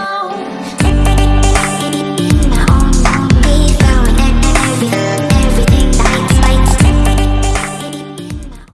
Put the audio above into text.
down.